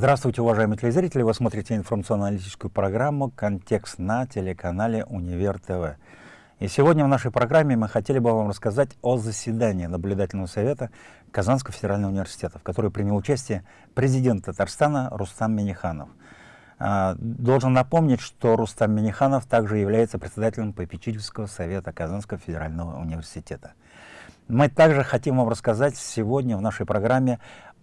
Здравствуйте, уважаемые телезрители! Вы смотрите информационно-аналитическую программу «Контекст» на телеканале «Универ ТВ». И сегодня в нашей программе мы хотели бы вам рассказать о заседании Наблюдательного совета Казанского федерального университета, в которой принял участие президент Татарстана Рустам Миниханов. А, должен напомнить, что Рустам Миниханов также является председателем попечительского совета Казанского федерального университета. Мы также хотим вам рассказать сегодня в нашей программе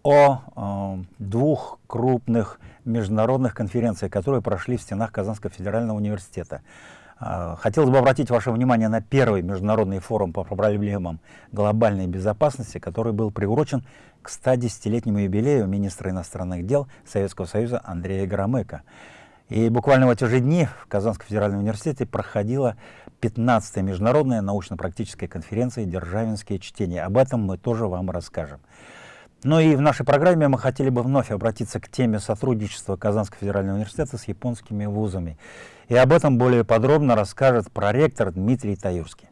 о э, двух крупных международных конференциях, которые прошли в стенах Казанского федерального университета. Э, хотелось бы обратить ваше внимание на первый международный форум по проблемам глобальной безопасности, который был приурочен к 110-летнему юбилею министра иностранных дел Советского Союза Андрея Громыка. И буквально в эти же дни в Казанском федеральном университете проходила 15-я международная научно-практическая конференция «Державинские чтения». Об этом мы тоже вам расскажем. Ну и в нашей программе мы хотели бы вновь обратиться к теме сотрудничества Казанского федерального университета с японскими вузами. И об этом более подробно расскажет проректор Дмитрий Таюрский.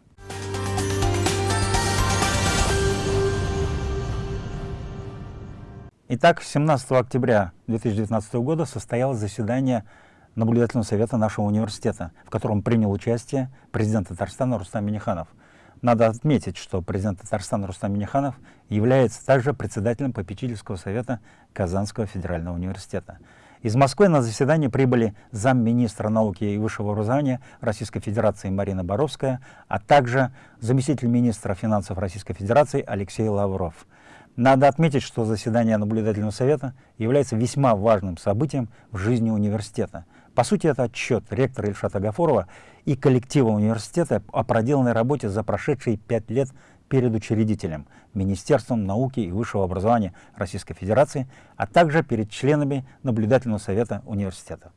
Итак, 17 октября 2019 года состоялось заседание Наблюдательного совета нашего университета, в котором принял участие президент Татарстана Рустам Миниханов – надо отметить, что президент Татарстана Рустам Миниханов является также председателем попечительского совета Казанского федерального университета. Из Москвы на заседание прибыли замминистра науки и высшего образования Российской Федерации Марина Боровская, а также заместитель министра финансов Российской Федерации Алексей Лавров. Надо отметить, что заседание наблюдательного совета является весьма важным событием в жизни университета. По сути, это отчет ректора Ильшата Гафурова и коллектива университета о проделанной работе за прошедшие пять лет перед учредителем, Министерством науки и высшего образования Российской Федерации, а также перед членами наблюдательного совета университета.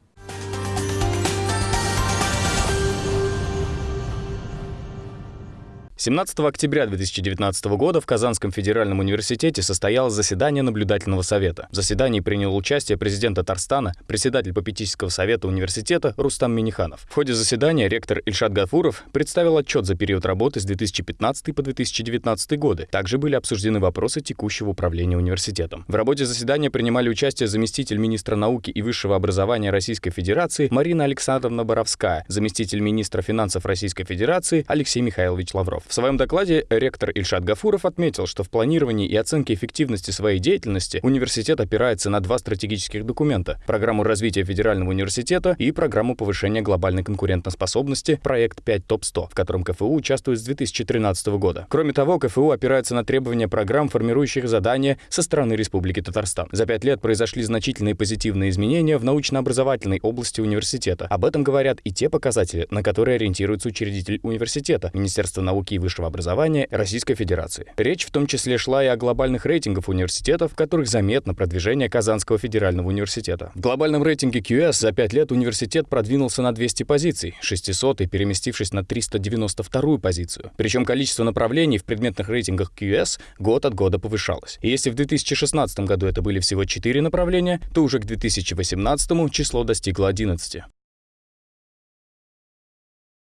17 октября 2019 года в Казанском федеральном университете состоялось заседание наблюдательного совета. В заседании принял участие президент Татарстана, председатель попечительского совета университета Рустам Миниханов. В ходе заседания ректор Ильшат Гафуров представил отчет за период работы с 2015 по 2019 годы. Также были обсуждены вопросы текущего управления университетом. В работе заседания принимали участие заместитель министра науки и высшего образования Российской Федерации Марина Александровна Боровская, заместитель министра финансов Российской Федерации Алексей Михайлович Лавров. В своем докладе ректор Ильшат Гафуров отметил, что в планировании и оценке эффективности своей деятельности университет опирается на два стратегических документа – программу развития федерального университета и программу повышения глобальной конкурентоспособности проект 5 ТОП-100, в котором КФУ участвует с 2013 года. Кроме того, КФУ опирается на требования программ, формирующих задания со стороны Республики Татарстан. За пять лет произошли значительные позитивные изменения в научно-образовательной области университета. Об этом говорят и те показатели, на которые ориентируется учредитель университета – Министерство науки высшего образования Российской Федерации. Речь в том числе шла и о глобальных рейтингах университетов, в которых заметно продвижение Казанского федерального университета. В глобальном рейтинге QS за пять лет университет продвинулся на 200 позиций, 600 и переместившись на 392 позицию. Причем количество направлений в предметных рейтингах QS год от года повышалось. И если в 2016 году это были всего 4 направления, то уже к 2018 число достигло 11.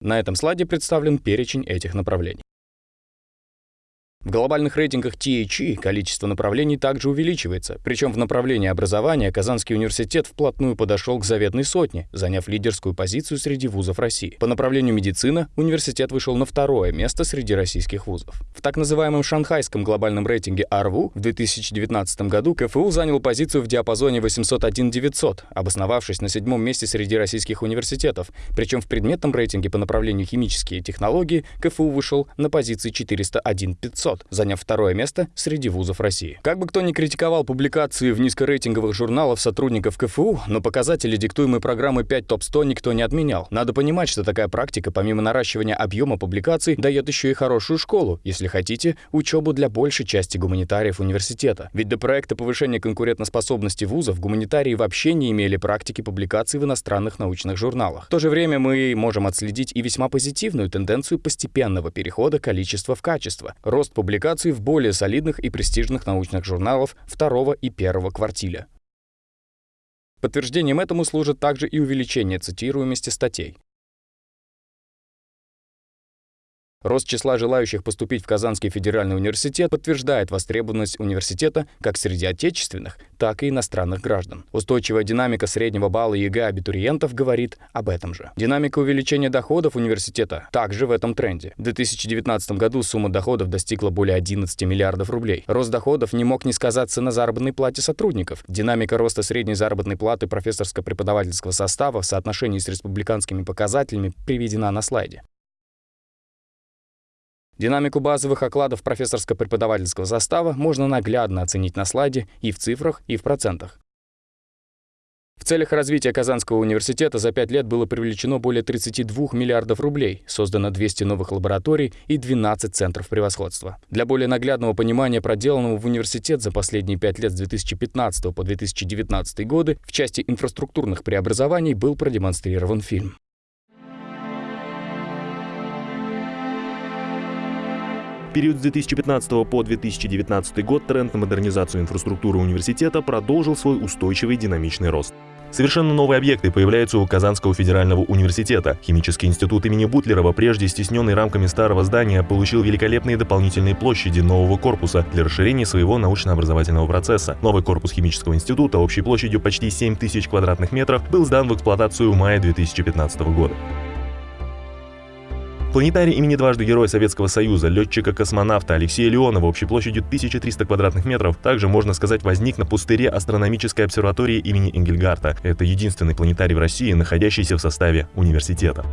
На этом слайде представлен перечень этих направлений. В глобальных рейтингах THE количество направлений также увеличивается, причем в направлении образования Казанский университет вплотную подошел к заветной сотне, заняв лидерскую позицию среди вузов России. По направлению медицина университет вышел на второе место среди российских вузов. В так называемом шанхайском глобальном рейтинге АРВУ в 2019 году КФУ занял позицию в диапазоне 801-900, обосновавшись на седьмом месте среди российских университетов, причем в предметном рейтинге по направлению химические технологии КФУ вышел на позиции 401-500. 500, заняв второе место среди вузов России. Как бы кто ни критиковал публикации в низкорейтинговых журналах сотрудников КФУ, но показатели, диктуемые программы 5 ТОП-100, никто не отменял. Надо понимать, что такая практика, помимо наращивания объема публикаций, дает еще и хорошую школу, если хотите, учебу для большей части гуманитариев университета. Ведь до проекта повышения конкурентоспособности вузов гуманитарии вообще не имели практики публикаций в иностранных научных журналах. В то же время мы можем отследить и весьма позитивную тенденцию постепенного перехода количества в качество. Рост публикаций в более солидных и престижных научных журналах второго и первого квартиля. Подтверждением этому служит также и увеличение цитируемости статей. Рост числа желающих поступить в Казанский федеральный университет подтверждает востребованность университета как среди отечественных, так и иностранных граждан. Устойчивая динамика среднего балла ЕГЭ абитуриентов говорит об этом же. Динамика увеличения доходов университета также в этом тренде. В 2019 году сумма доходов достигла более 11 миллиардов рублей. Рост доходов не мог не сказаться на заработной плате сотрудников. Динамика роста средней заработной платы профессорско-преподавательского состава в соотношении с республиканскими показателями приведена на слайде. Динамику базовых окладов профессорско-преподавательского состава можно наглядно оценить на слайде и в цифрах, и в процентах. В целях развития Казанского университета за пять лет было привлечено более 32 миллиардов рублей, создано 200 новых лабораторий и 12 центров превосходства. Для более наглядного понимания проделанного в университет за последние пять лет с 2015 по 2019 годы в части инфраструктурных преобразований был продемонстрирован фильм. Период с 2015 по 2019 год тренд на модернизацию инфраструктуры университета продолжил свой устойчивый динамичный рост. Совершенно новые объекты появляются у Казанского федерального университета. Химический институт имени Бутлерова, прежде стесненный рамками старого здания, получил великолепные дополнительные площади нового корпуса для расширения своего научно-образовательного процесса. Новый корпус химического института общей площадью почти 7 тысяч квадратных метров был сдан в эксплуатацию в мае 2015 года. Планетарий имени дважды Героя Советского Союза, летчика-космонавта Алексея Леонова общей площадью 1300 квадратных метров, также, можно сказать, возник на пустыре астрономической обсерватории имени Энгельгарта. Это единственный планетарий в России, находящийся в составе университета.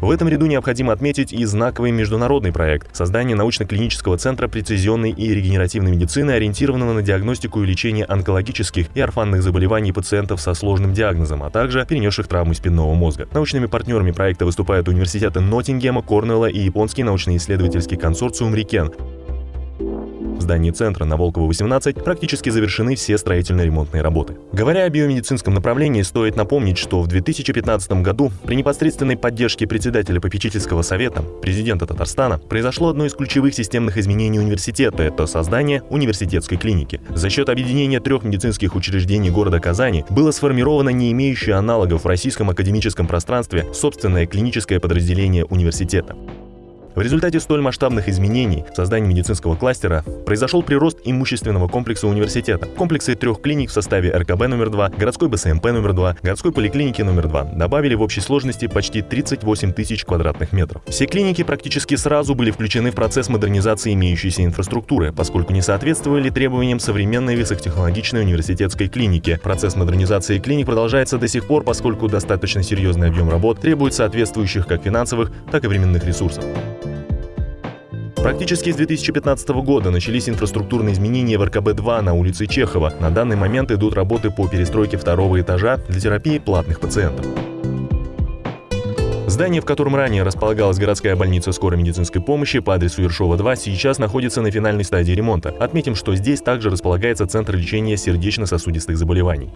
В этом ряду необходимо отметить и знаковый международный проект – создание научно-клинического центра прецизионной и регенеративной медицины, ориентированного на диагностику и лечение онкологических и орфанных заболеваний пациентов со сложным диагнозом, а также перенесших травмы спинного мозга. Научными партнерами проекта выступают университеты Ноттингема, Корнелла и японский научно-исследовательский консорциум «Рикен», в здании центра на Волкова 18 практически завершены все строительно-ремонтные работы. Говоря о биомедицинском направлении, стоит напомнить, что в 2015 году при непосредственной поддержке председателя попечительского совета, президента Татарстана, произошло одно из ключевых системных изменений университета – это создание университетской клиники. За счет объединения трех медицинских учреждений города Казани было сформировано не имеющее аналогов в российском академическом пространстве собственное клиническое подразделение университета. В результате столь масштабных изменений в создании медицинского кластера произошел прирост имущественного комплекса университета. Комплексы трех клиник в составе РКБ номер 2, городской БСМП номер 2, городской поликлиники номер 2 добавили в общей сложности почти 38 тысяч квадратных метров. Все клиники практически сразу были включены в процесс модернизации имеющейся инфраструктуры, поскольку не соответствовали требованиям современной высокотехнологичной университетской клиники. Процесс модернизации клиник продолжается до сих пор, поскольку достаточно серьезный объем работ требует соответствующих как финансовых, так и временных ресурсов. Практически с 2015 года начались инфраструктурные изменения в РКБ-2 на улице Чехова. На данный момент идут работы по перестройке второго этажа для терапии платных пациентов. Здание, в котором ранее располагалась городская больница скорой медицинской помощи по адресу Ершова 2, сейчас находится на финальной стадии ремонта. Отметим, что здесь также располагается Центр лечения сердечно-сосудистых заболеваний.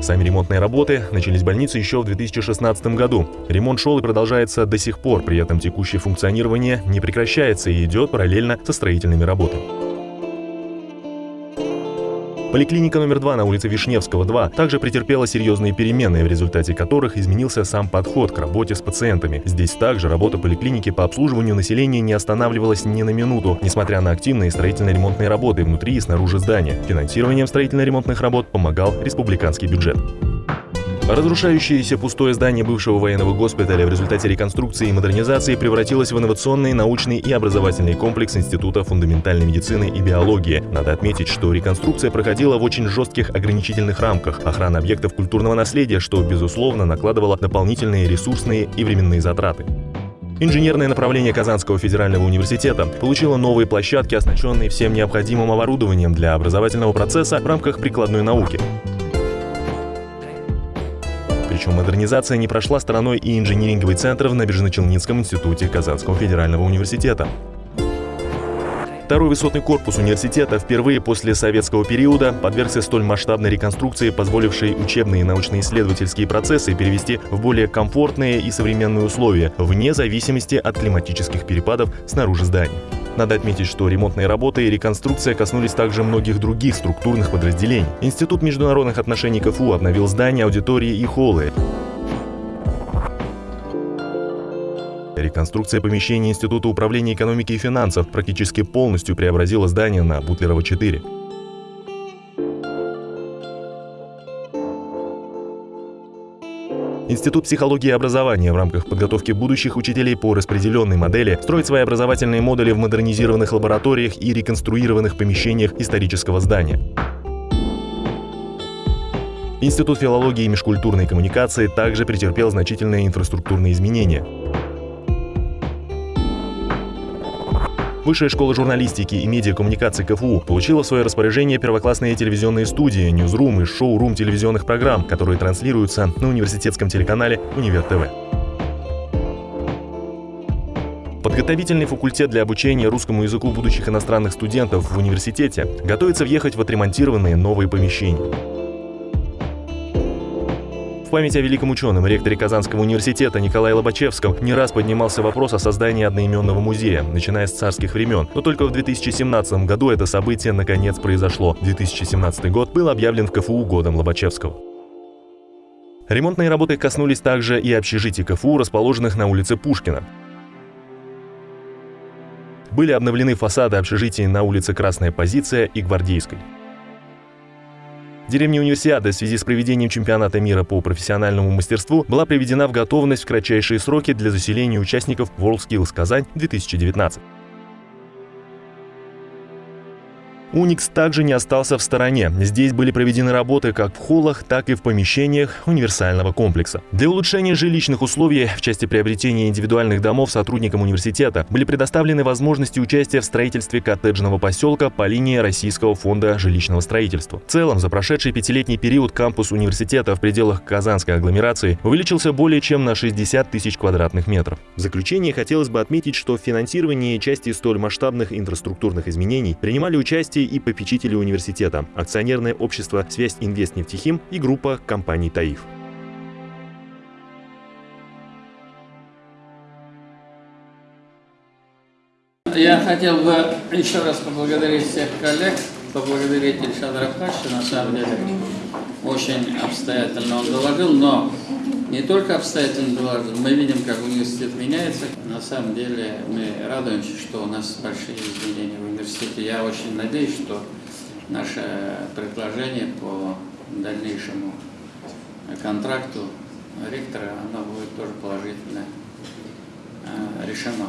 Сами ремонтные работы начались в больнице еще в 2016 году. Ремонт шел и продолжается до сих пор, при этом текущее функционирование не прекращается и идет параллельно со строительными работами. Поликлиника номер 2 на улице Вишневского, 2 также претерпела серьезные перемены, в результате которых изменился сам подход к работе с пациентами. Здесь также работа поликлиники по обслуживанию населения не останавливалась ни на минуту, несмотря на активные строительно-ремонтные работы внутри и снаружи здания. Финансированием строительно-ремонтных работ помогал республиканский бюджет. Разрушающееся пустое здание бывшего военного госпиталя в результате реконструкции и модернизации превратилось в инновационный, научный и образовательный комплекс Института фундаментальной медицины и биологии. Надо отметить, что реконструкция проходила в очень жестких ограничительных рамках охраны объектов культурного наследия, что, безусловно, накладывало дополнительные ресурсные и временные затраты. Инженерное направление Казанского федерального университета получило новые площадки, оснащенные всем необходимым оборудованием для образовательного процесса в рамках прикладной науки. Причем модернизация не прошла стороной и инжиниринговый центр в Набережно-Челнинском институте Казанского федерального университета. Второй высотный корпус университета впервые после советского периода подвергся столь масштабной реконструкции, позволившей учебные и научно-исследовательские процессы перевести в более комфортные и современные условия, вне зависимости от климатических перепадов снаружи здания. Надо отметить, что ремонтные работы и реконструкция коснулись также многих других структурных подразделений. Институт международных отношений КФУ обновил здания, аудитории и холлы. Реконструкция помещения Института управления экономики и финансов практически полностью преобразила здание на Бутлерова 4. Институт психологии и образования в рамках подготовки будущих учителей по распределенной модели строит свои образовательные модули в модернизированных лабораториях и реконструированных помещениях исторического здания. Институт филологии и межкультурной коммуникации также претерпел значительные инфраструктурные изменения. Высшая школа журналистики и медиакоммуникации КФУ получила в свое распоряжение первоклассные телевизионные студии, ньюзрум и шоу-рум телевизионных программ, которые транслируются на университетском телеканале «Универ ТВ». Подготовительный факультет для обучения русскому языку будущих иностранных студентов в университете готовится въехать в отремонтированные новые помещения. В память о великом ученом, ректоре Казанского университета Николае Лобачевском не раз поднимался вопрос о создании одноименного музея, начиная с царских времен. Но только в 2017 году это событие наконец произошло. 2017 год был объявлен в КФУ годом Лобачевского. Ремонтные работы коснулись также и общежитий КФУ, расположенных на улице Пушкина. Были обновлены фасады общежитий на улице Красная Позиция и Гвардейской. Деревня Универсиады в связи с проведением чемпионата мира по профессиональному мастерству была приведена в готовность в кратчайшие сроки для заселения участников WorldSkills Казань 2019. Уникс также не остался в стороне. Здесь были проведены работы как в холлах, так и в помещениях универсального комплекса. Для улучшения жилищных условий в части приобретения индивидуальных домов сотрудникам университета были предоставлены возможности участия в строительстве коттеджного поселка по линии Российского фонда жилищного строительства. В целом, за прошедший пятилетний период кампус университета в пределах Казанской агломерации увеличился более чем на 60 тысяч квадратных метров. В заключение хотелось бы отметить, что в финансировании части столь масштабных инфраструктурных изменений принимали участие участие и попечители университета, акционерное общество «Связь Инвест Нефтехим» и группа компаний «Таиф». Я хотел бы еще раз поблагодарить всех коллег, поблагодарить Ильшада Рафхача, на самом деле очень обстоятельно он доложил, но не только обстоятельно доложил, мы видим, как университет меняется. На самом деле мы радуемся, что у нас большие изменения в университете. Я очень надеюсь, что наше предложение по дальнейшему контракту ректора, оно будет тоже положительно э, решено.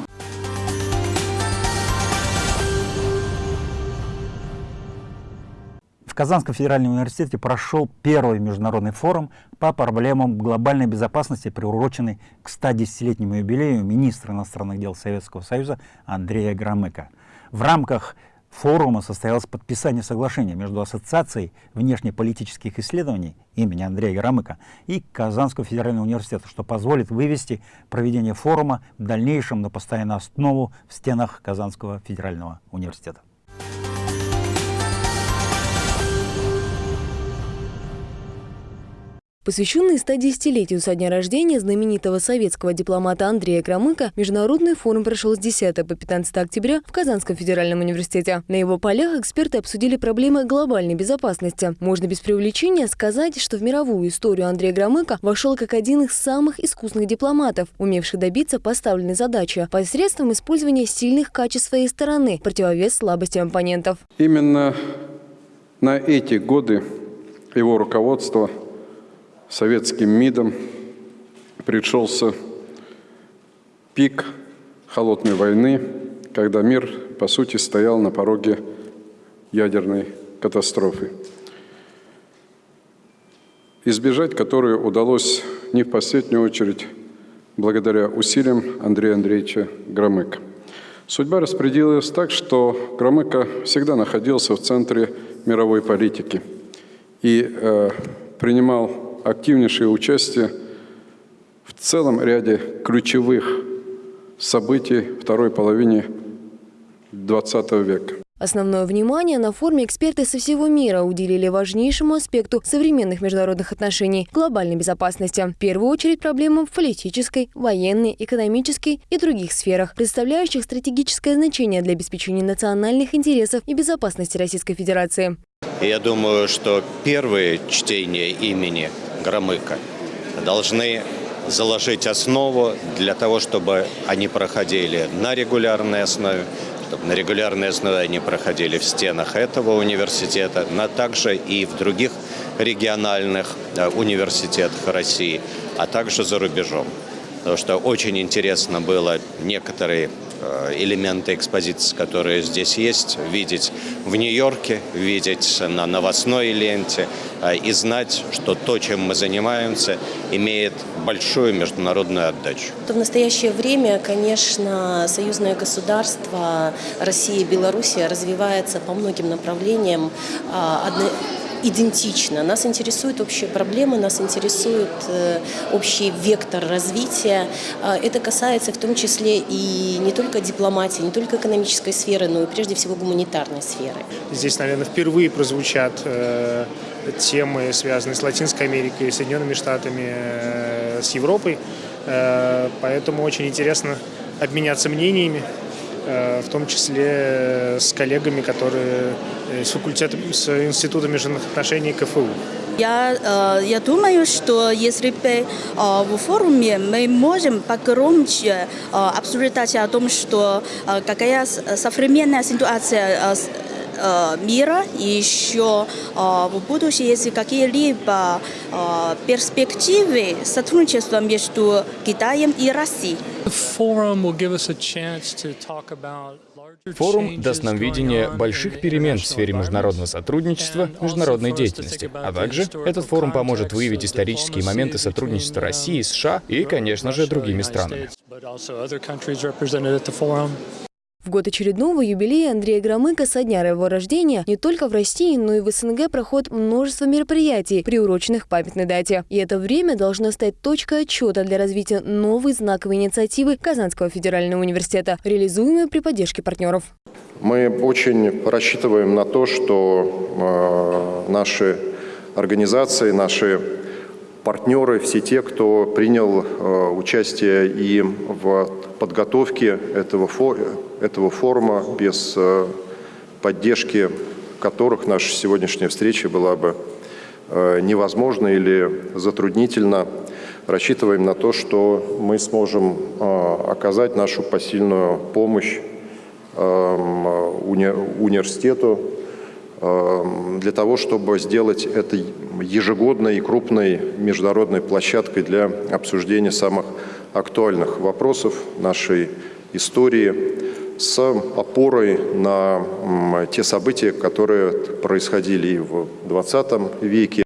В Казанском федеральном университете прошел первый международный форум по проблемам глобальной безопасности, приуроченный к 110-летнему юбилею министра иностранных дел Советского Союза Андрея Громыка. В рамках форума состоялось подписание соглашения между Ассоциацией внешнеполитических исследований имени Андрея Громыка и Казанского федерального университета, что позволит вывести проведение форума в дальнейшем на постоянную основу в стенах Казанского федерального университета. Посвященный 110-летию со дня рождения знаменитого советского дипломата Андрея Громыка, международный форум прошел с 10 по 15 октября в Казанском федеральном университете. На его полях эксперты обсудили проблемы глобальной безопасности. Можно без преувеличения сказать, что в мировую историю Андрей Громыка вошел как один из самых искусных дипломатов, умевший добиться поставленной задачи посредством использования сильных качеств своей стороны, противовес слабостям оппонентов. Именно на эти годы его руководство – советским МИДом пришелся пик холодной войны, когда мир, по сути, стоял на пороге ядерной катастрофы, избежать которой удалось не в последнюю очередь благодаря усилиям Андрея Андреевича Громыка. Судьба распределилась так, что Громыко всегда находился в центре мировой политики и э, принимал активнейшее участие в целом ряде ключевых событий второй половины XX века. Основное внимание на форуме эксперты со всего мира уделили важнейшему аспекту современных международных отношений – глобальной безопасности. В первую очередь проблемам в политической, военной, экономической и других сферах, представляющих стратегическое значение для обеспечения национальных интересов и безопасности Российской Федерации. Я думаю, что первые чтения имени Громыка должны заложить основу для того, чтобы они проходили на регулярной основе, чтобы на регулярной основе они проходили в стенах этого университета, но также и в других региональных э, университетах России, а также за рубежом. Потому что очень интересно было некоторые Э, элементы экспозиции, которые здесь есть, видеть в Нью-Йорке, видеть на новостной ленте э, и знать, что то, чем мы занимаемся, имеет большую международную отдачу. В настоящее время, конечно, союзное государство Россия и Белоруссия развивается по многим направлениям а, идентично. Нас интересуют общие проблемы, нас интересует э, общий вектор развития. А, это касается в том числе и не только дипломатии, не только экономической сферы, но и прежде всего гуманитарной сферы. Здесь, наверное, впервые прозвучат э, темы, связанные с Латинской Америкой, Соединенными Штатами, э, с Европой. Поэтому очень интересно обменяться мнениями. Э, в том числе с коллегами, которые э, с факультетом, с Института международных отношений КФУ. Я, э, я думаю, что если бы в форуме мы можем погромче обсуждать о том, что какая современная ситуация мира и еще в будущем есть какие-либо перспективы сотрудничества между Китаем и Россией. Форум даст нам видение больших перемен в сфере международного сотрудничества, международной деятельности. А также этот форум поможет выявить исторические моменты сотрудничества России, США и, конечно же, другими странами. В год очередного юбилея Андрея Громыка со дня его рождения не только в России, но и в СНГ проходит множество мероприятий, приуроченных к памятной дате. И это время должно стать точкой отчета для развития новой знаковой инициативы Казанского федерального университета, реализуемой при поддержке партнеров. Мы очень рассчитываем на то, что э, наши организации, наши партнеры, все те, кто принял э, участие и в подготовке этого, этого форума, без э, поддержки которых наша сегодняшняя встреча была бы э, невозможна или затруднительна. Рассчитываем на то, что мы сможем оказать нашу посильную помощь эм, университету, для того, чтобы сделать это ежегодной и крупной международной площадкой для обсуждения самых актуальных вопросов нашей истории с опорой на те события, которые происходили и в 20 веке.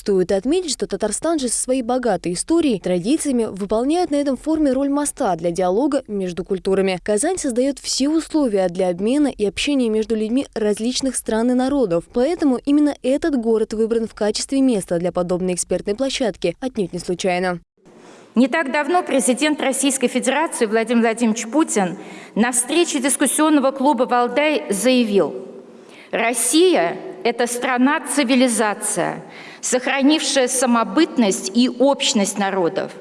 Стоит отметить, что Татарстан же со своей богатой историей, традициями выполняет на этом форуме роль моста для диалога между культурами. Казань создает все условия для обмена и общения между людьми различных стран и народов. Поэтому именно этот город выбран в качестве места для подобной экспертной площадки, отнюдь не случайно. Не так давно президент Российской Федерации Владимир Владимирович Путин на встрече дискуссионного клуба «Валдай» заявил, «Россия – это страна-цивилизация, сохранившая самобытность и общность народов.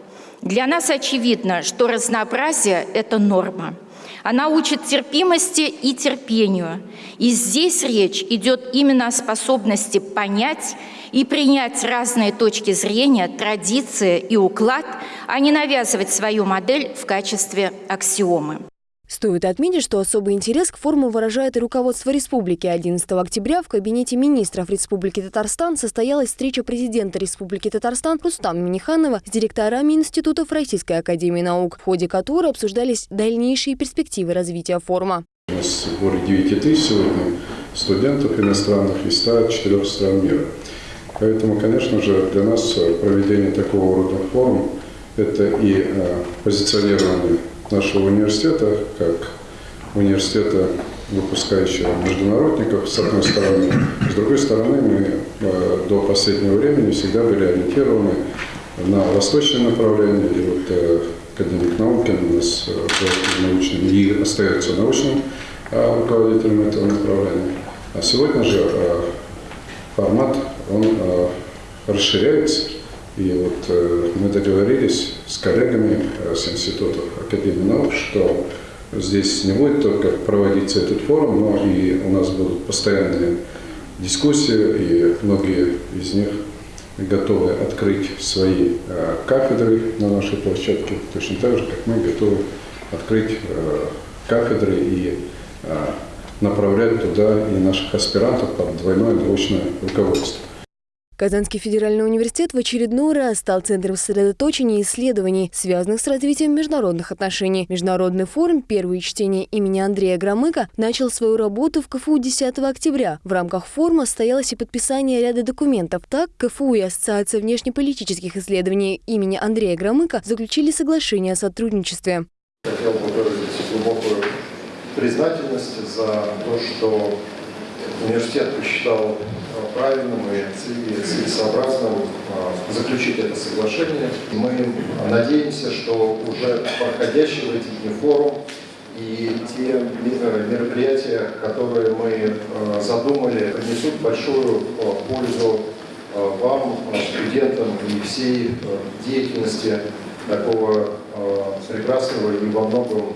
Для нас очевидно, что разнообразие – это норма. Она учит терпимости и терпению. И здесь речь идет именно о способности понять и принять разные точки зрения, традиции и уклад, а не навязывать свою модель в качестве аксиомы. Стоит отметить, что особый интерес к форуму выражает и руководство республики. 11 октября в кабинете министров Республики Татарстан состоялась встреча президента Республики Татарстан Рустам Миниханова с директорами институтов Российской Академии Наук, в ходе которой обсуждались дальнейшие перспективы развития форума. У нас более 9 тысяч сегодня студентов иностранных из 104 стран мира. Поэтому, конечно же, для нас проведение такого рода форума – это и э, позиционирование нашего университета, как университета, выпускающего международников, с одной стороны. С другой стороны, мы э, до последнего времени всегда были ориентированы на восточное направление. И вот э, академик Наукин у нас э, научным и остается научным руководителем этого направления. А сегодня же формат, он расширяется. И вот э, мы договорились с коллегами э, с Института Академии наук, что здесь не будет только проводиться этот форум, но и у нас будут постоянные дискуссии, и многие из них готовы открыть свои э, кафедры на нашей площадке, точно так же, как мы готовы открыть кафедры и направлять туда и наших аспирантов под двойное научное руководство. Казанский федеральный университет в очередной раз стал центром сосредоточения исследований, связанных с развитием международных отношений. Международный форум «Первые чтения» имени Андрея Громыка начал свою работу в КФУ 10 октября. В рамках форума состоялось и подписание ряда документов. Так, КФУ и Ассоциация внешнеполитических исследований имени Андрея Громыка заключили соглашение о сотрудничестве. Хотел бы выразить глубокую признательность за то, что университет посчитал правильным и целесообразным а, заключить это соглашение. Мы надеемся, что уже проходящий в эти форум и те мероприятия, которые мы а, задумали, принесут большую а, пользу вам, студентам и всей деятельности такого прекрасного и во многом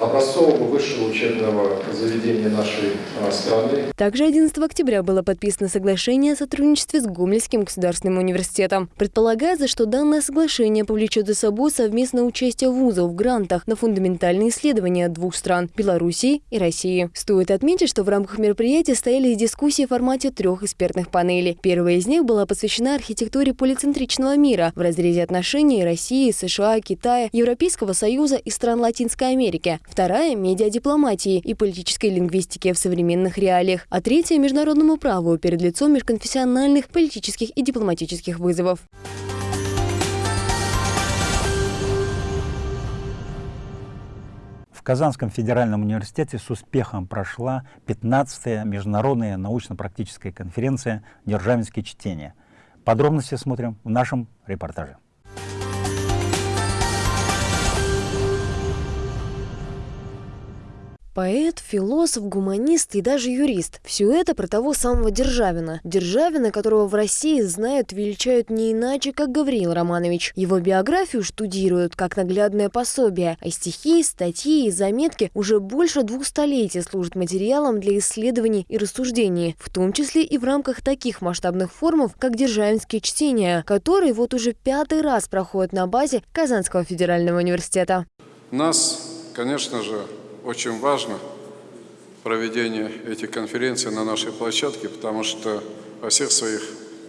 образцового высшего учебного заведения нашей а, страны. Также 11 октября было подписано соглашение о сотрудничестве с Гомельским государственным университетом. Предполагается, что данное соглашение повлечет за собой совместное участие вузов в грантах на фундаментальные исследования двух стран – Белоруссии и России. Стоит отметить, что в рамках мероприятия стояли дискуссии в формате трех экспертных панелей. Первая из них была посвящена архитектуре полицентричного мира в разрезе отношений России, США, Китая, Европейского Союза и стран Латинской Америки. Вторая – медиадипломатии и политической лингвистике в современных реалиях. А третья – международному праву перед лицом межконфессиональных, политических и дипломатических вызовов. В Казанском федеральном университете с успехом прошла 15-я международная научно-практическая конференция «Державинские чтения». Подробности смотрим в нашем репортаже. Поэт, философ, гуманист и даже юрист. Все это про того самого Державина. Державина, которого в России знают, величают не иначе, как Гавриил Романович. Его биографию штудируют как наглядное пособие, а стихи, статьи и заметки уже больше двух столетий служат материалом для исследований и рассуждений, в том числе и в рамках таких масштабных форумов, как Державинские чтения, которые вот уже пятый раз проходят на базе Казанского федерального университета. Нас, конечно же, очень важно проведение этих конференций на нашей площадке, потому что во всех своих,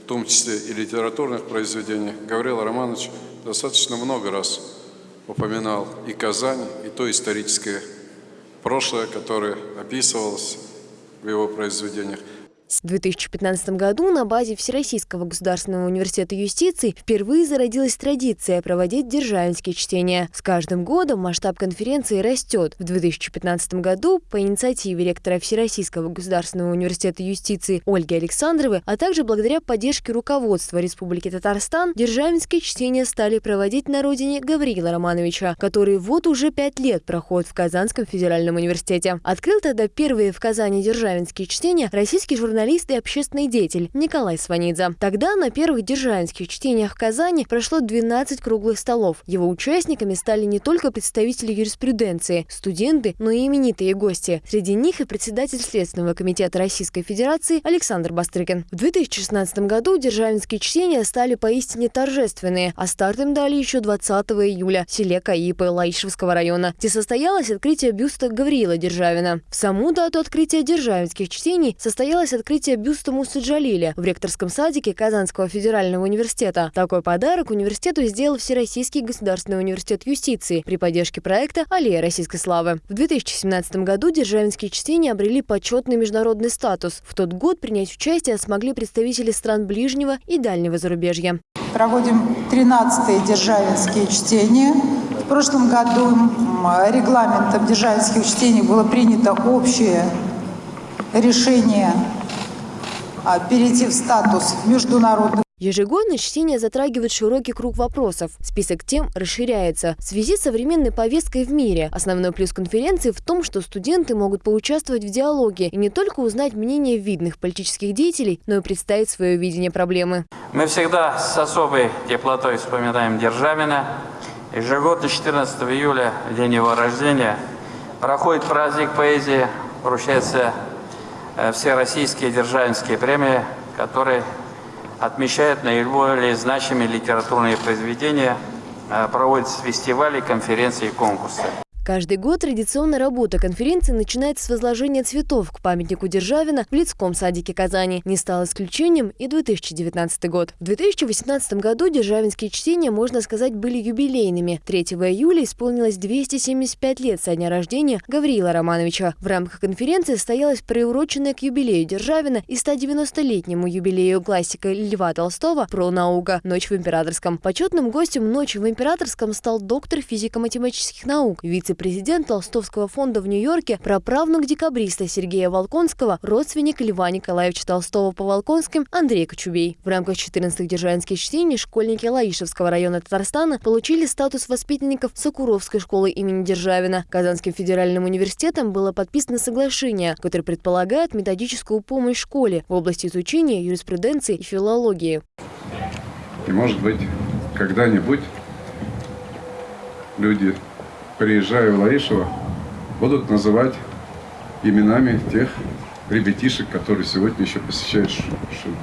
в том числе и литературных произведениях, Гаврил Романович достаточно много раз упоминал и Казань, и то историческое прошлое, которое описывалось в его произведениях. В 2015 году на базе Всероссийского государственного университета юстиции впервые зародилась традиция проводить державинские чтения. С каждым годом масштаб конференции растет. В 2015 году по инициативе ректора Всероссийского государственного университета юстиции Ольги Александровой, а также благодаря поддержке руководства Республики Татарстан, державинские чтения стали проводить на родине Гавриила Романовича, который вот уже пять лет проходит в Казанском федеральном университете. Открыл тогда первые в Казани державинские чтения российский журналист журналист и общественный деятель Николай Сванидзе. Тогда на первых державинских чтениях в Казани прошло 12 круглых столов. Его участниками стали не только представители юриспруденции, студенты, но и именитые гости. Среди них и председатель Следственного комитета Российской Федерации Александр Бастрыкин. В 2016 году державинские чтения стали поистине торжественные, а старт им дали еще 20 июля в селе Каипы Лаишевского района, где состоялось открытие бюста Гавриила Державина. В саму дату открытия державинских чтений состоялось открытие открытие бюста Мусы Джалиля в ректорском садике Казанского федерального университета. Такой подарок университету сделал Всероссийский государственный университет юстиции при поддержке проекта «Аллея российской славы». В 2017 году державинские чтения обрели почетный международный статус. В тот год принять участие смогли представители стран ближнего и дальнего зарубежья. Проводим 13-е державинские чтения. В прошлом году регламентом державинских чтений было принято общее решение перейти в статус международных Ежегодно чтение затрагивает широкий круг вопросов. Список тем расширяется. В связи с современной повесткой в мире основной плюс конференции в том, что студенты могут поучаствовать в диалоге и не только узнать мнение видных политических деятелей, но и представить свое видение проблемы. Мы всегда с особой теплотой вспоминаем Державина. Ежегодно 14 июля, в день его рождения, проходит праздник поэзии, вручается все российские державинские премии, которые отмечают наиболее значимые литературные произведения, э, проводят фестивали, конференции и конкурсы. Каждый год традиционная работа конференции начинается с возложения цветов к памятнику Державина в Лицком садике Казани. Не стал исключением и 2019 год. В 2018 году державинские чтения, можно сказать, были юбилейными. 3 июля исполнилось 275 лет со дня рождения Гавриила Романовича. В рамках конференции состоялась приуроченная к юбилею Державина и 190-летнему юбилею классика Льва Толстого про наука «Ночь в императорском». Почетным гостем «Ночи в императорском» стал доктор физико-математических наук, вице президент Толстовского фонда в Нью-Йорке, праправнук декабриста Сергея Волконского, родственник Льва Николаевича Толстого по Волконским Андрей Кочубей. В рамках 14-х державинских чтений школьники Лаишевского района Татарстана получили статус воспитанников Сокуровской школы имени Державина. Казанским федеральным университетом было подписано соглашение, которое предполагает методическую помощь школе в области изучения юриспруденции и филологии. И может быть, когда-нибудь люди приезжая в Лаишево, будут называть именами тех ребятишек, которые сегодня еще посещают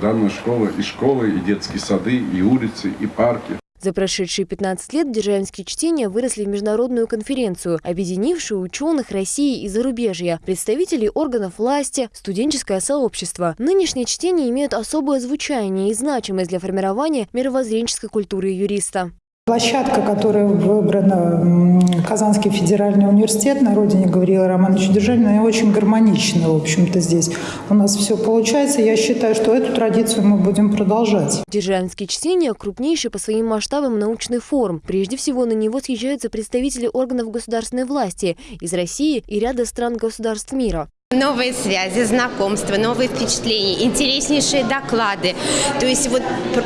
данную школу, и школы, и детские сады, и улицы, и парки. За прошедшие 15 лет державинские чтения выросли в международную конференцию, объединившую ученых России и зарубежья, представителей органов власти, студенческое сообщество. Нынешние чтения имеют особое звучание и значимость для формирования мировоззренческой культуры юриста. Площадка, которая выбрана Казанский федеральный университет на родине Гавриила Романовича Державина, очень гармонична, в общем-то, здесь. У нас все получается. Я считаю, что эту традицию мы будем продолжать. Державинские чтения – крупнейший по своим масштабам научный форум. Прежде всего, на него съезжаются представители органов государственной власти из России и ряда стран государств мира. Новые связи, знакомства, новые впечатления, интереснейшие доклады. То есть вот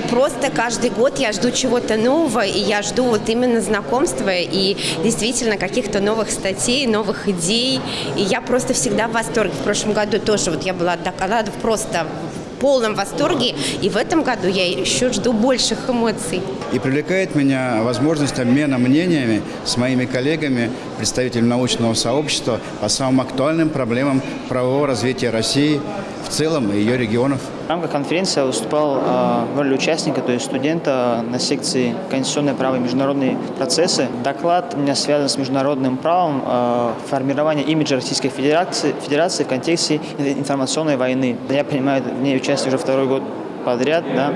просто каждый год я жду чего-то нового, и я жду вот именно знакомства и действительно каких-то новых статей, новых идей. И я просто всегда в восторге. В прошлом году тоже вот я была докладов просто полном восторге. И в этом году я еще жду больших эмоций. И привлекает меня возможность обмена мнениями с моими коллегами, представителями научного сообщества по самым актуальным проблемам правового развития России в целом и ее регионов. Рамках конференции я выступал э, в роли участника, то есть студента на секции «Конституционное право и международные процессы». Доклад у меня связан с международным правом э, формирования имиджа Российской Федерации, Федерации в контексте информационной войны. Я принимаю в ней участие уже второй год подряд, да,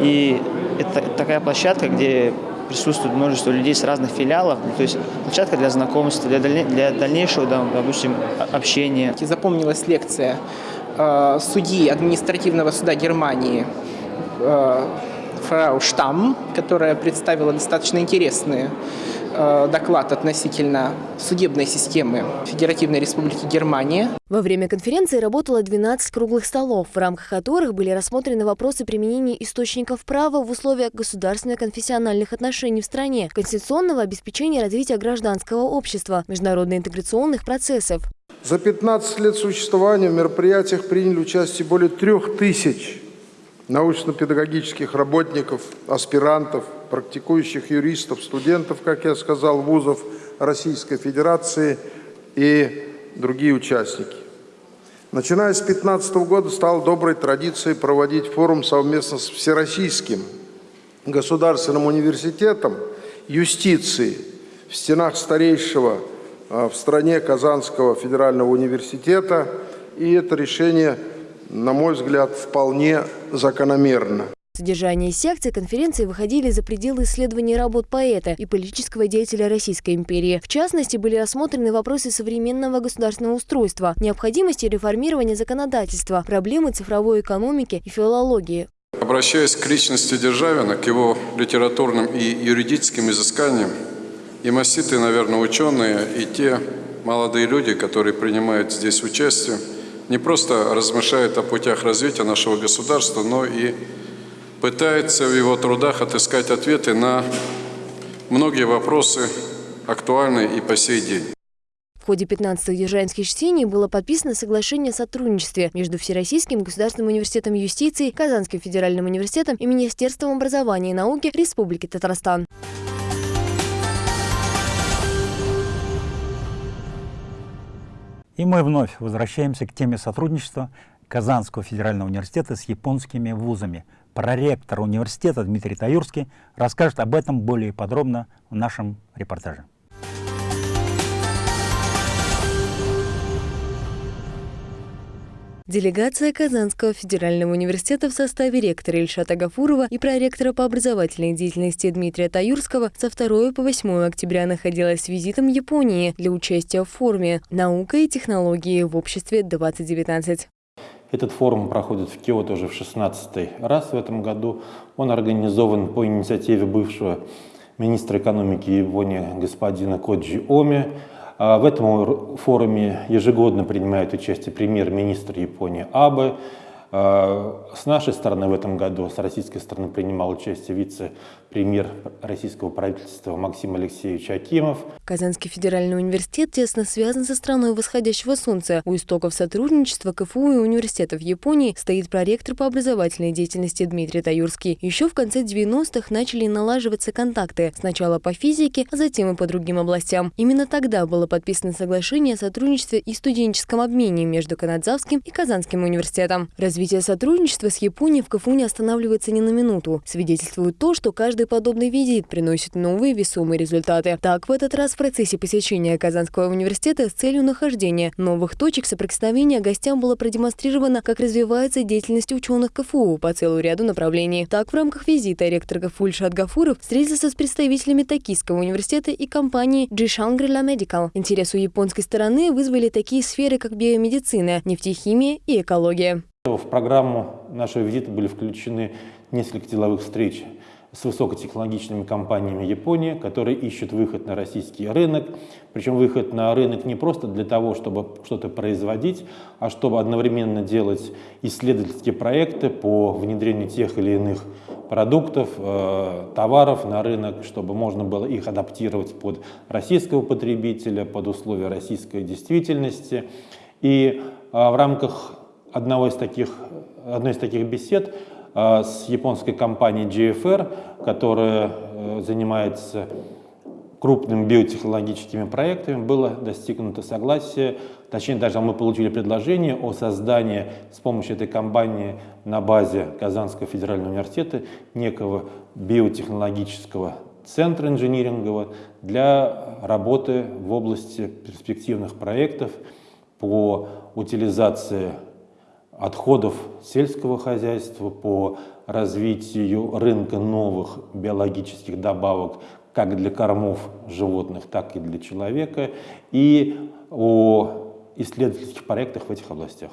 и это такая площадка, где присутствует множество людей с разных филиалов, то есть площадка для знакомства, для, для дальнейшего, допустим, общения. Запомнилась лекция э, судьи административного суда Германии э, фрау Штам, которая представила достаточно интересный э, доклад относительно судебной системы Федеративной Республики Германия. Во время конференции работало 12 круглых столов, в рамках которых были рассмотрены вопросы применения источников права в условиях государственно-конфессиональных отношений в стране, конституционного обеспечения развития гражданского общества, международно-интеграционных процессов. За 15 лет существования в мероприятиях приняли участие более трех тысяч научно-педагогических работников, аспирантов, практикующих юристов, студентов, как я сказал, вузов Российской Федерации и другие участники. Начиная с 2015 года стало доброй традицией проводить форум совместно с Всероссийским государственным университетом юстиции в стенах старейшего в стране Казанского федерального университета, и это решение, на мой взгляд, вполне закономерно. Содержание секций конференции выходили за пределы исследований работ поэта и политического деятеля Российской империи. В частности, были рассмотрены вопросы современного государственного устройства, необходимости реформирования законодательства, проблемы цифровой экономики и филологии. Обращаясь к личности Державина, к его литературным и юридическим изысканиям, и маститые, наверное, ученые, и те молодые люди, которые принимают здесь участие, не просто размышляют о путях развития нашего государства, но и пытаются в его трудах отыскать ответы на многие вопросы, актуальные и по сей день. В ходе 15-х Державинских чтений было подписано соглашение о сотрудничестве между Всероссийским государственным университетом юстиции, Казанским федеральным университетом и Министерством образования и науки Республики Татарстан. И мы вновь возвращаемся к теме сотрудничества Казанского федерального университета с японскими вузами. проректор университета Дмитрий Таюрский расскажет об этом более подробно в нашем репортаже. Делегация Казанского федерального университета в составе ректора Ильшата Гафурова и проректора по образовательной деятельности Дмитрия Таюрского со 2 по 8 октября находилась с визитом в Японии для участия в форуме «Наука и технологии в обществе 2019». Этот форум проходит в Киото уже в 16 раз в этом году. Он организован по инициативе бывшего министра экономики Японии господина Коджи Оми, в этом форуме ежегодно принимает участие премьер-министр Японии Абе, а, с нашей стороны в этом году, с российской стороны принимал участие вице-премьер российского правительства Максим Алексеевич Акимов. Казанский федеральный университет тесно связан со страной восходящего солнца. У истоков сотрудничества КФУ и университетов Японии стоит проректор по образовательной деятельности Дмитрий Таюрский. Еще в конце 90-х начали налаживаться контакты. Сначала по физике, а затем и по другим областям. Именно тогда было подписано соглашение о сотрудничестве и студенческом обмене между Канадзавским и Казанским университетом. Развитие сотрудничества с Японией в КФУ не останавливается ни на минуту. Свидетельствует то, что каждый подобный визит приносит новые весомые результаты. Так, в этот раз в процессе посещения Казанского университета с целью нахождения новых точек соприкосновения гостям было продемонстрировано, как развивается деятельность ученых КФУ по целому ряду направлений. Так, в рамках визита ректор КФУ Ильшат Гафуров встретился с представителями Токийского университета и компании Shangri-La Medical. Интерес у японской стороны вызвали такие сферы, как биомедицина, нефтехимия и экология. В программу нашего визита были включены несколько деловых встреч с высокотехнологичными компаниями Японии, которые ищут выход на российский рынок. Причем выход на рынок не просто для того, чтобы что-то производить, а чтобы одновременно делать исследовательские проекты по внедрению тех или иных продуктов, э, товаров на рынок, чтобы можно было их адаптировать под российского потребителя, под условия российской действительности. И э, в рамках одного из таких, одной из таких бесед с японской компанией GFR, которая э, занимается крупными биотехнологическими проектами, было достигнуто согласие, точнее даже мы получили предложение о создании с помощью этой компании на базе Казанского федерального университета некого биотехнологического центра инжинирингового для работы в области перспективных проектов по утилизации отходов сельского хозяйства, по развитию рынка новых биологических добавок как для кормов животных, так и для человека, и о исследовательских проектах в этих областях.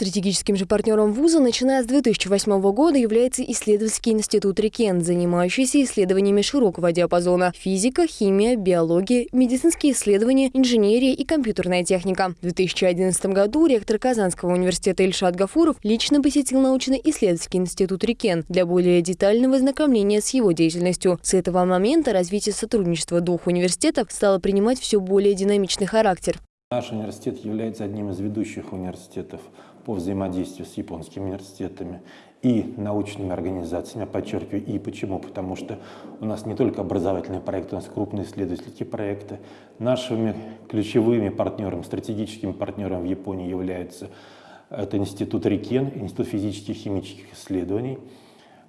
Стратегическим же партнером вуза, начиная с 2008 года, является исследовательский институт РИКЕН, занимающийся исследованиями широкого диапазона – физика, химия, биология, медицинские исследования, инженерия и компьютерная техника. В 2011 году ректор Казанского университета Ильшат Гафуров лично посетил научно-исследовательский институт РИКЕН для более детального ознакомления с его деятельностью. С этого момента развитие сотрудничества двух университетов стало принимать все более динамичный характер. Наш университет является одним из ведущих университетов по взаимодействию с японскими университетами и научными организациями. Подчеркиваю, и почему? Потому что у нас не только образовательные проекты, у нас крупные исследовательские проекты. Нашими ключевыми партнерами, стратегическими партнерами в Японии являются это Институт Рикен, Институт физических и химических исследований,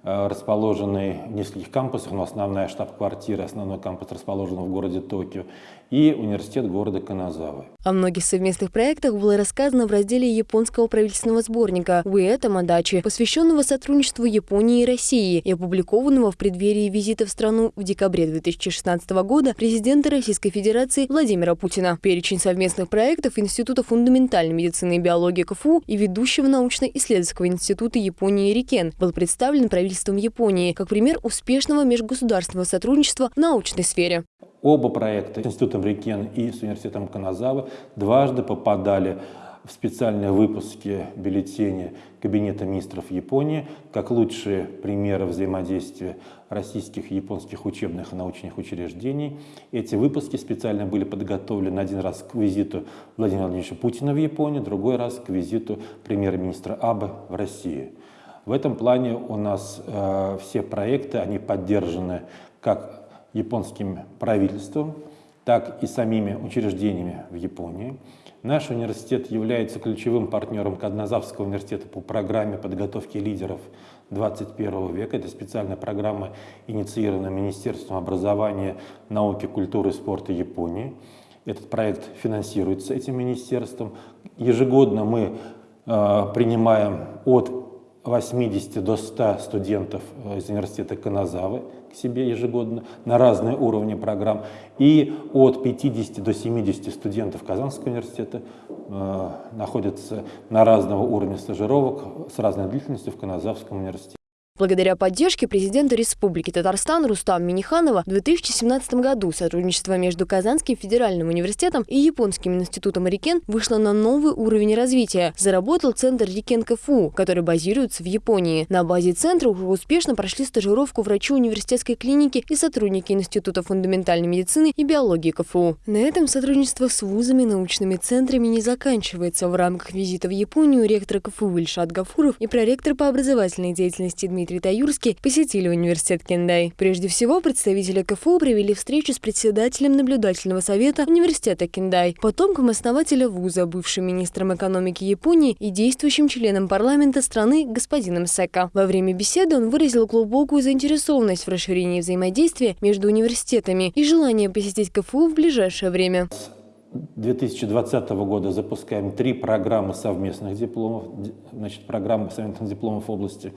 э, расположенный в нескольких кампусах, но основная штаб-квартира, основной кампус расположен в городе Токио, и университет города Каназавы. О многих совместных проектах было рассказано в разделе японского правительственного сборника «Уэта Мадачи», посвященного сотрудничеству Японии и России и опубликованного в преддверии визита в страну в декабре 2016 года президента Российской Федерации Владимира Путина. Перечень совместных проектов Института фундаментальной медицины и биологии КФУ и ведущего научно-исследовательского института Японии РИКЕН был представлен правительством Японии как пример успешного межгосударственного сотрудничества в научной сфере. Оба проекта с Институтом Рикен и с Университетом Каназавы дважды попадали в специальные выпуски бюллетеня Кабинета министров Японии как лучшие примеры взаимодействия российских и японских учебных и научных учреждений. Эти выпуски специально были подготовлены один раз к визиту Владимира Владимировича Путина в Японию, другой раз к визиту премьер-министра Абе в Россию. В этом плане у нас э, все проекты, они поддержаны как японским правительством, так и самими учреждениями в Японии. Наш университет является ключевым партнером Кадназавского университета по программе подготовки лидеров 21 века. Это специальная программа, инициированная Министерством образования, науки, культуры и спорта Японии. Этот проект финансируется этим министерством. Ежегодно мы э, принимаем от 80 до 100 студентов э, из университета Каназавы к себе ежегодно на разные уровни программ. И от 50 до 70 студентов Казанского университета э, находятся на разного уровня стажировок с разной длительностью в Каназавском университете. Благодаря поддержке президента Республики Татарстан Рустам Миниханова в 2017 году сотрудничество между Казанским федеральным университетом и Японским институтом Рикен вышло на новый уровень развития. Заработал центр Рикен КФУ, который базируется в Японии. На базе центра уже успешно прошли стажировку врачи университетской клиники и сотрудники Института фундаментальной медицины и биологии КФУ. На этом сотрудничество с вузами, научными центрами не заканчивается. В рамках визита в Японию ректор КФУ Ильшат Гафуров и проректор по образовательной деятельности Дмитрий Таюрский посетили университет Кендай. Прежде всего, представители КФУ провели встречу с председателем наблюдательного совета университета Кендай, потомком основателя вуза, бывшим министром экономики Японии и действующим членом парламента страны господином Сека. Во время беседы он выразил глубокую заинтересованность в расширении взаимодействия между университетами и желание посетить КФУ в ближайшее время. 2020 года запускаем три программы совместных дипломов, значит, программы совместных дипломов в области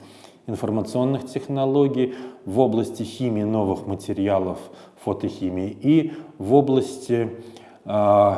информационных технологий, в области химии новых материалов, фотохимии и в области э,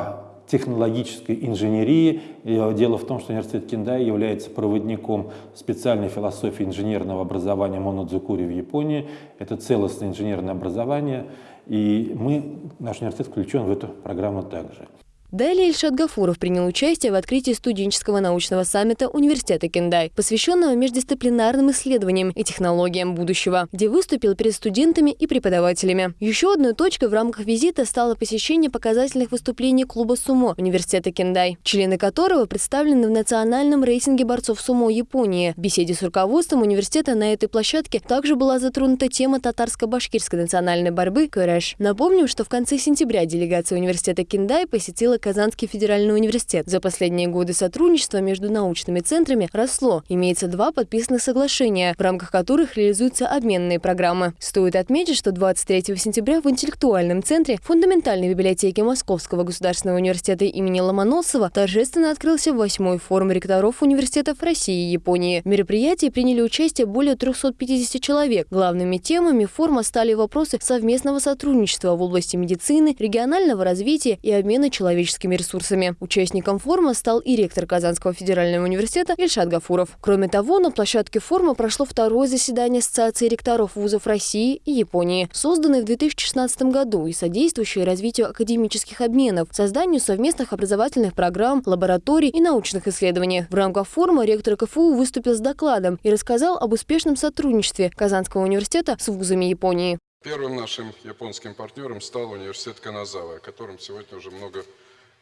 технологической инженерии. Дело в том, что университет Киндай является проводником специальной философии инженерного образования Монодзукури в Японии. Это целостное инженерное образование, и мы, наш университет включен в эту программу также. Далее Ильшат Гафуров принял участие в открытии студенческого научного саммита Университета Кендай, посвященного междисциплинарным исследованиям и технологиям будущего, где выступил перед студентами и преподавателями. Еще одной точкой в рамках визита стало посещение показательных выступлений клуба сумо Университета Кендай, члены которого представлены в национальном рейтинге борцов сумо Японии. В беседе с руководством университета на этой площадке также была затронута тема татарско-башкирской национальной борьбы «Кэрэш». Напомним, что в конце сентября делегация Университета Кендай посетила Казанский федеральный университет. За последние годы сотрудничество между научными центрами росло. Имеется два подписанных соглашения, в рамках которых реализуются обменные программы. Стоит отметить, что 23 сентября в интеллектуальном центре фундаментальной библиотеки Московского государственного университета имени Ломоносова торжественно открылся восьмой форум ректоров университетов России и Японии. В мероприятии приняли участие более 350 человек. Главными темами форума стали вопросы совместного сотрудничества в области медицины, регионального развития и обмена человеческими человеческими ресурсами. Участником форума стал и ректор Казанского федерального университета Ильшат Гафуров. Кроме того, на площадке форума прошло второе заседание Ассоциации ректоров вузов России и Японии, созданной в 2016 году и содействующей развитию академических обменов, созданию совместных образовательных программ, лабораторий и научных исследований. В рамках форума ректор КФУ выступил с докладом и рассказал об успешном сотрудничестве Казанского университета с вузами Японии. Первым нашим японским партнером стал университет Каназава, о котором сегодня уже много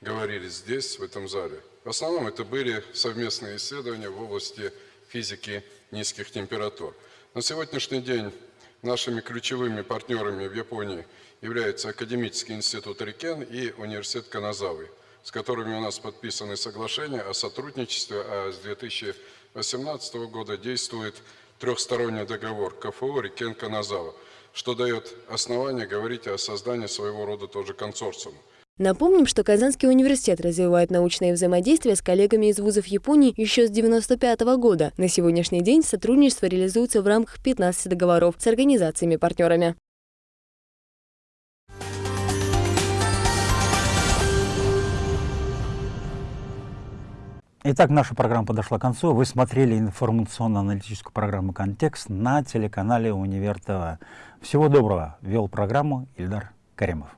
говорили здесь, в этом зале. В основном это были совместные исследования в области физики низких температур. На сегодняшний день нашими ключевыми партнерами в Японии являются Академический институт Рикен и Университет Каназавы, с которыми у нас подписаны соглашения о сотрудничестве, а с 2018 года действует трехсторонний договор КФУ Рикен Каназава, что дает основание говорить о создании своего рода тоже консорциума. Напомним, что Казанский университет развивает научное взаимодействие с коллегами из вузов Японии еще с 1995 года. На сегодняшний день сотрудничество реализуется в рамках 15 договоров с организациями-партнерами. Итак, наша программа подошла к концу. Вы смотрели информационно-аналитическую программу «Контекст» на телеканале «Универ ТВ». Всего доброго. Вел программу Ильдар Каримов.